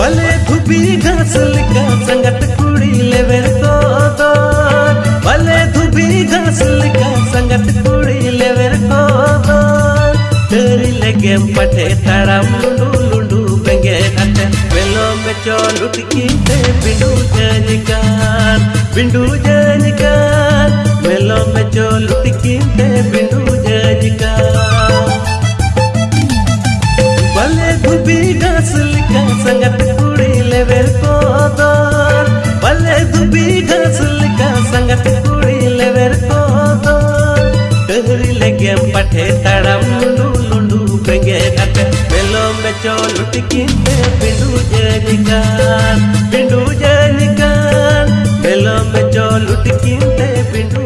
बले धुबी घास लिका संगत कुड़ी लेवे तो दोर बले धुबी घास लिका संगत कुड़ी लेवे तो दोर तेरी लगे पटे तड़म लुंडू लुंडू बेंगे हटे मेलो में चोल उठकी ते बिंडू जनिकार बिंडू जनिकार मेलो में चोल उठकी ते बिंडू जनिकार बले धुबी ಹುರಿಲೆಗೆ ಪಠೆ ತಡಮುಂಡು ಲುಂಡು ಬೆಂಗೆ ಕತೆ ಬೆಲ್ಲೋ ಬೆಚ್ಚೋ ಲುಟಿಕಿಂತೆ ಬಿಂಡು ಜನಿಕಾನ್ ಬಿಂಡು ಜನಿಕಾನ್ ಬೆಲ್ಲೋ ಬೆಚ್ಚೋ ಲುಟಿಕಿಂತೆ ಬಿಂಡು